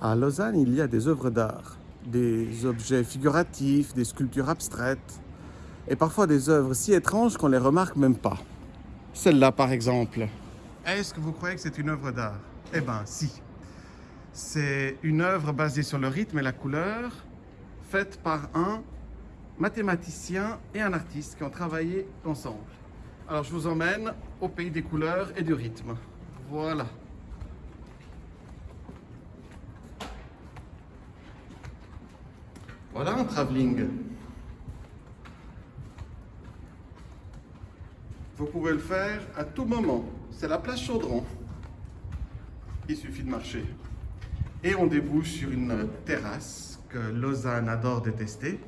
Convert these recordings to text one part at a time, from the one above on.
À Lausanne, il y a des œuvres d'art, des objets figuratifs, des sculptures abstraites, et parfois des œuvres si étranges qu'on les remarque même pas. Celle-là, par exemple. Est-ce que vous croyez que c'est une œuvre d'art? Eh ben, si. C'est une œuvre basée sur le rythme et la couleur, faite par un mathématicien et un artiste qui ont travaillé ensemble. Alors, je vous emmène au pays des couleurs et du rythme. Voilà. Voilà un travelling. Vous pouvez le faire à tout moment. C'est la place Chaudron. Il suffit de marcher. Et on débouche sur une terrasse que Lausanne adore détester.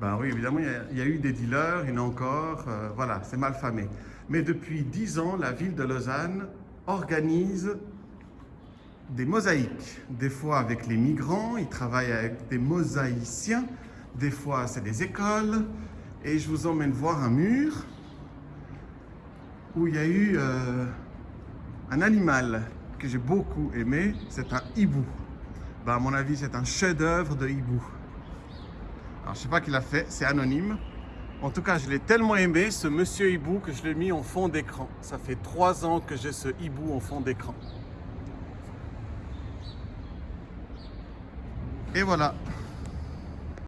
Ben oui, évidemment, il y, a, eu des dealers, il y en a encore, euh, voilà, c'est mal famé. Mais depuis dix ans, la ville de Lausanne organise des mosaïques. Des fois avec les migrants, ils travaillent avec des mosaïciens. Des fois, c'est des écoles. Et je vous emmène voir un mur où il y a eu euh, un animal que j'ai beaucoup aimé. C'est un hibou. Ben, à mon avis, c'est un chef-d'œuvre de hibou. Alors, je sais pas qui l'a fait, c'est anonyme. En tout cas, je l'ai tellement aimé, ce monsieur hibou, que je l'ai mis en fond d'écran. Ça fait trois ans que j'ai ce hibou en fond d'écran. Et voilà,